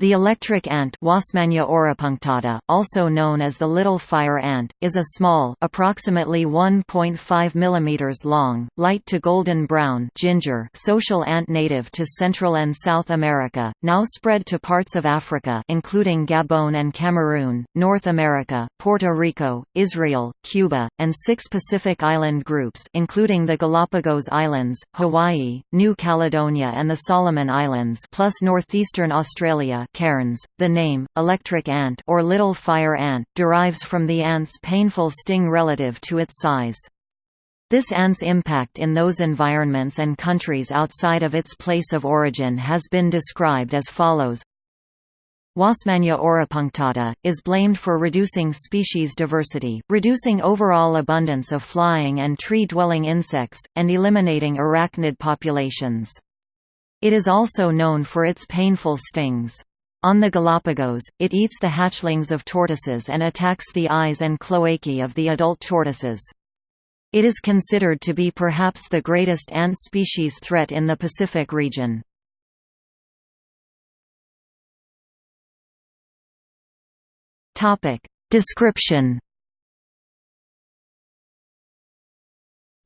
The electric ant auropunctata, also known as the little fire ant, is a small approximately 1.5 mm long, light to golden brown ginger social ant native to Central and South America, now spread to parts of Africa including Gabon and Cameroon, North America, Puerto Rico, Israel, Cuba, and six Pacific island groups including the Galapagos Islands, Hawaii, New Caledonia and the Solomon Islands plus northeastern Australia cairns. The name, electric ant or little fire ant, derives from the ant's painful sting relative to its size. This ant's impact in those environments and countries outside of its place of origin has been described as follows. Wasmannia auropunctata, is blamed for reducing species diversity, reducing overall abundance of flying and tree-dwelling insects, and eliminating arachnid populations. It is also known for its painful stings. On the Galapagos, it eats the hatchlings of tortoises and attacks the eyes and cloacae of the adult tortoises. It is considered to be perhaps the greatest ant species threat in the Pacific region. Description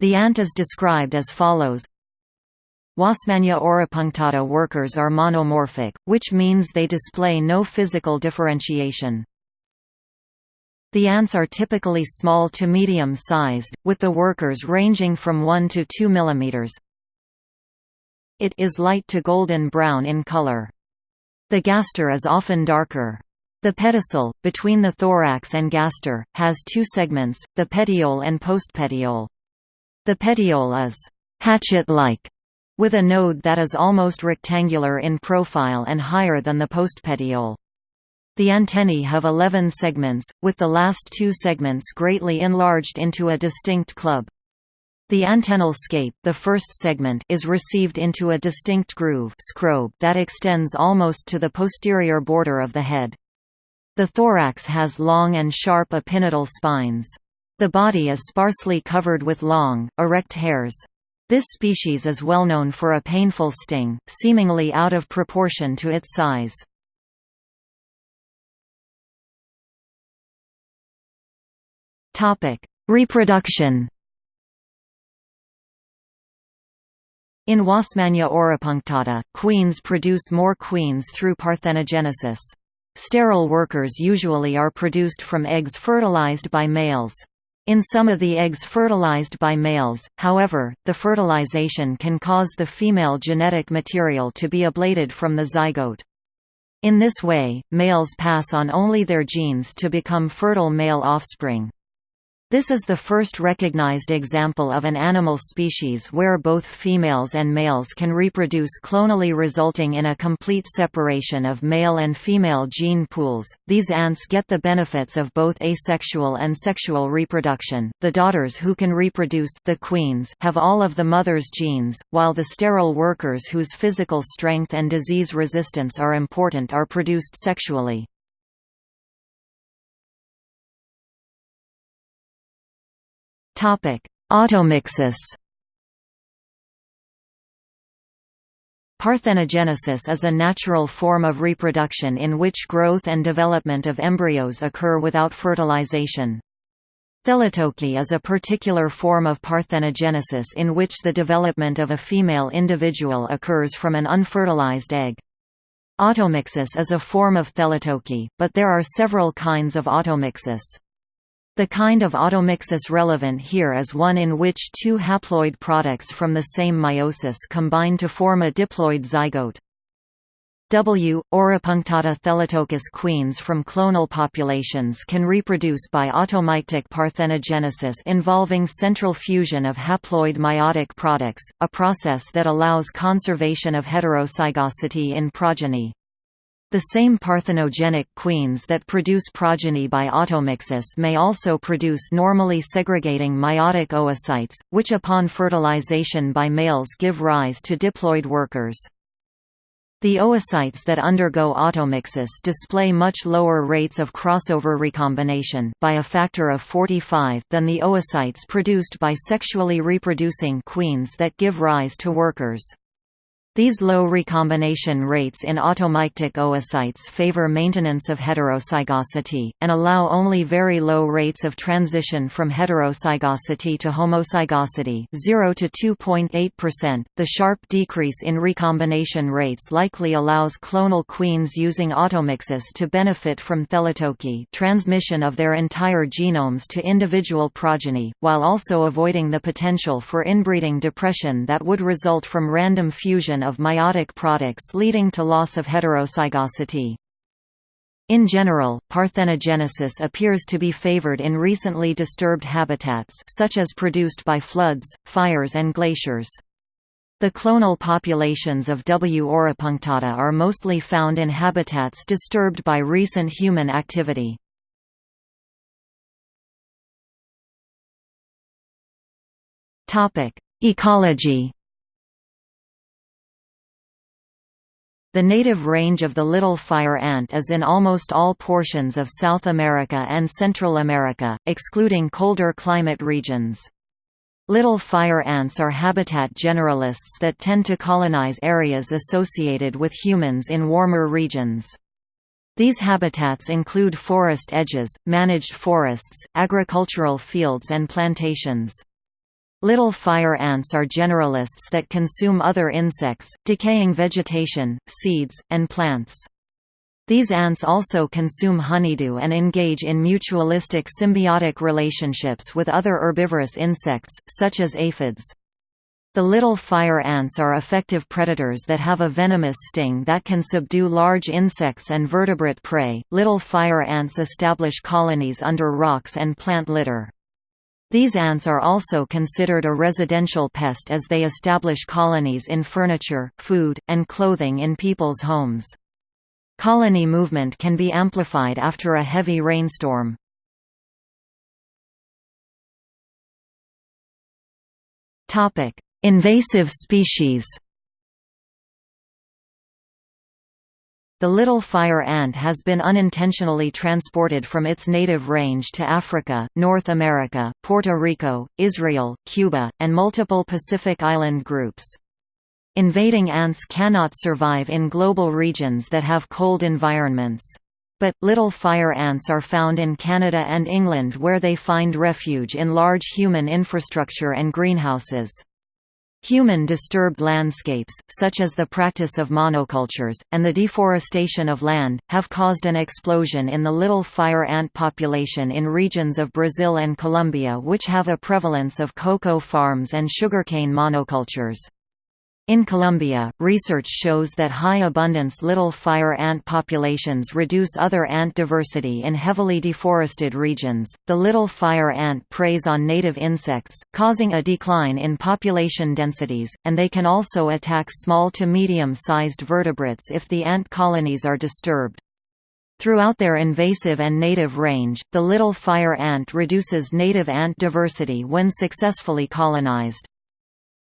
The ant is described as follows Wasmannia auropunctata workers are monomorphic, which means they display no physical differentiation. The ants are typically small to medium-sized, with the workers ranging from 1 to 2 mm. It is light to golden brown in color. The gaster is often darker. The pedicel, between the thorax and gaster, has two segments, the petiole and postpetiole. The petiole is hatchet-like with a node that is almost rectangular in profile and higher than the postpetiole. The antennae have 11 segments, with the last two segments greatly enlarged into a distinct club. The antennal scape the first segment is received into a distinct groove that extends almost to the posterior border of the head. The thorax has long and sharp epinotal spines. The body is sparsely covered with long, erect hairs. This species is well known for a painful sting, seemingly out of proportion to its size. Reproduction In Wasmannia auropunctata, queens produce more queens through parthenogenesis. Sterile workers usually are produced from eggs fertilized by males. In some of the eggs fertilized by males, however, the fertilization can cause the female genetic material to be ablated from the zygote. In this way, males pass on only their genes to become fertile male offspring. This is the first recognized example of an animal species where both females and males can reproduce clonally resulting in a complete separation of male and female gene pools. These ants get the benefits of both asexual and sexual reproduction. The daughters who can reproduce the queens have all of the mother's genes, while the sterile workers whose physical strength and disease resistance are important are produced sexually. Automixis Parthenogenesis is a natural form of reproduction in which growth and development of embryos occur without fertilization. Thelytoky is a particular form of parthenogenesis in which the development of a female individual occurs from an unfertilized egg. Automixis is a form of thelytoky, but there are several kinds of automixis. The kind of automixis relevant here is one in which two haploid products from the same meiosis combine to form a diploid zygote. W. Auropunctata thelytokous queens from clonal populations can reproduce by automictic parthenogenesis involving central fusion of haploid meiotic products, a process that allows conservation of heterozygosity in progeny. The same parthenogenic queens that produce progeny by automixis may also produce normally segregating meiotic oocytes, which upon fertilization by males give rise to diploid workers. The oocytes that undergo automixis display much lower rates of crossover recombination by a factor of 45 than the oocytes produced by sexually reproducing queens that give rise to workers. These low recombination rates in automictic oocytes favor maintenance of heterozygosity, and allow only very low rates of transition from heterozygosity to homozygosity 0 to 2.8%. The sharp decrease in recombination rates likely allows clonal queens using automixis to benefit from thelytoky transmission of their entire genomes to individual progeny, while also avoiding the potential for inbreeding depression that would result from random fusion of meiotic products leading to loss of heterozygosity. In general, parthenogenesis appears to be favored in recently disturbed habitats such as produced by floods, fires and glaciers. The clonal populations of W. auropunctata are mostly found in habitats disturbed by recent human activity. Ecology The native range of the little fire ant is in almost all portions of South America and Central America, excluding colder climate regions. Little fire ants are habitat generalists that tend to colonize areas associated with humans in warmer regions. These habitats include forest edges, managed forests, agricultural fields and plantations. Little fire ants are generalists that consume other insects, decaying vegetation, seeds, and plants. These ants also consume honeydew and engage in mutualistic symbiotic relationships with other herbivorous insects, such as aphids. The little fire ants are effective predators that have a venomous sting that can subdue large insects and vertebrate prey. Little fire ants establish colonies under rocks and plant litter. These ants are also considered a residential pest as they establish colonies in furniture, food, and clothing in people's homes. Colony movement can be amplified after a heavy rainstorm. Invasive species The little fire ant has been unintentionally transported from its native range to Africa, North America, Puerto Rico, Israel, Cuba, and multiple Pacific island groups. Invading ants cannot survive in global regions that have cold environments. But, little fire ants are found in Canada and England where they find refuge in large human infrastructure and greenhouses. Human-disturbed landscapes, such as the practice of monocultures, and the deforestation of land, have caused an explosion in the little fire ant population in regions of Brazil and Colombia which have a prevalence of cocoa farms and sugarcane monocultures. In Colombia, research shows that high abundance little fire ant populations reduce other ant diversity in heavily deforested regions. The little fire ant preys on native insects, causing a decline in population densities, and they can also attack small to medium sized vertebrates if the ant colonies are disturbed. Throughout their invasive and native range, the little fire ant reduces native ant diversity when successfully colonized.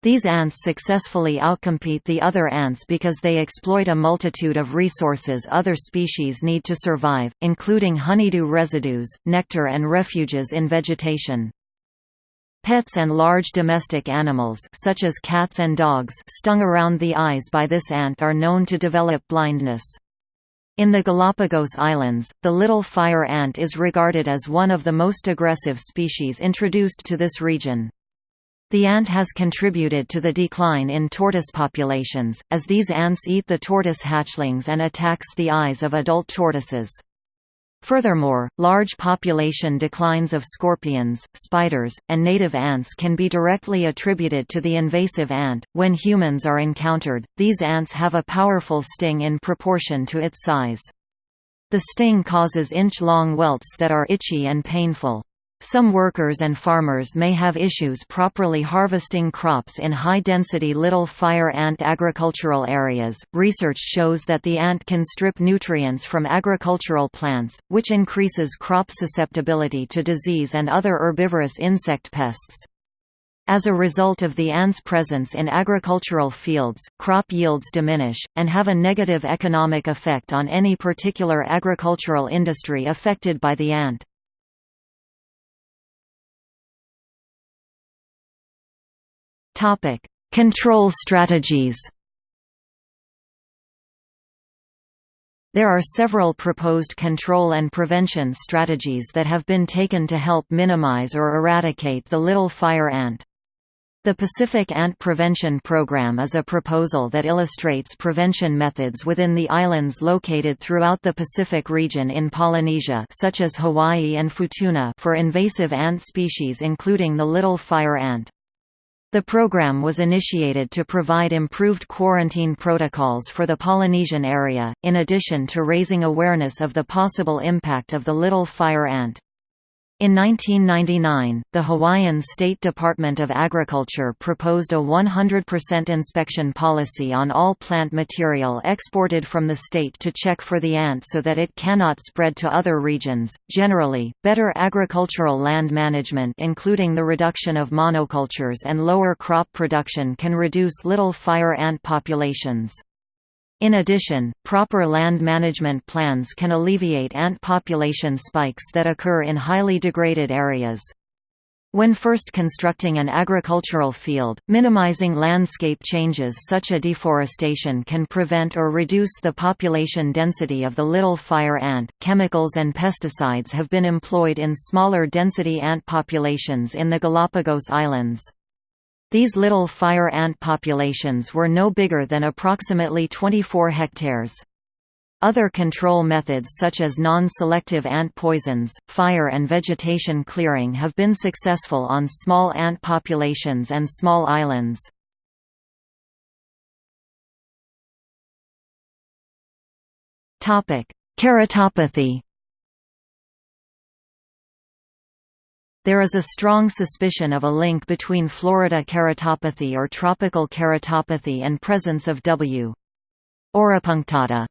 These ants successfully outcompete the other ants because they exploit a multitude of resources other species need to survive, including honeydew residues, nectar and refuges in vegetation. Pets and large domestic animals such as cats and dogs stung around the eyes by this ant are known to develop blindness. In the Galapagos Islands, the little fire ant is regarded as one of the most aggressive species introduced to this region. The ant has contributed to the decline in tortoise populations, as these ants eat the tortoise hatchlings and attacks the eyes of adult tortoises. Furthermore, large population declines of scorpions, spiders, and native ants can be directly attributed to the invasive ant. When humans are encountered, these ants have a powerful sting in proportion to its size. The sting causes inch-long welts that are itchy and painful. Some workers and farmers may have issues properly harvesting crops in high-density little fire ant agricultural areas. Research shows that the ant can strip nutrients from agricultural plants, which increases crop susceptibility to disease and other herbivorous insect pests. As a result of the ant's presence in agricultural fields, crop yields diminish, and have a negative economic effect on any particular agricultural industry affected by the ant. Topic: Control strategies. There are several proposed control and prevention strategies that have been taken to help minimize or eradicate the little fire ant. The Pacific Ant Prevention Program is a proposal that illustrates prevention methods within the islands located throughout the Pacific region in Polynesia such as Hawaii and Futuna for invasive ant species including the little fire ant. The program was initiated to provide improved quarantine protocols for the Polynesian area, in addition to raising awareness of the possible impact of the little fire ant. In 1999, the Hawaiian State Department of Agriculture proposed a 100% inspection policy on all plant material exported from the state to check for the ant so that it cannot spread to other regions. Generally, better agricultural land management, including the reduction of monocultures and lower crop production, can reduce little fire ant populations. In addition, proper land management plans can alleviate ant population spikes that occur in highly degraded areas. When first constructing an agricultural field, minimizing landscape changes such as deforestation can prevent or reduce the population density of the little fire ant. Chemicals and pesticides have been employed in smaller density ant populations in the Galapagos Islands. These little fire ant populations were no bigger than approximately 24 hectares. Other control methods such as non-selective ant poisons, fire and vegetation clearing have been successful on small ant populations and small islands. Keratopathy There is a strong suspicion of a link between Florida keratopathy or tropical keratopathy and presence of W. auropunctata.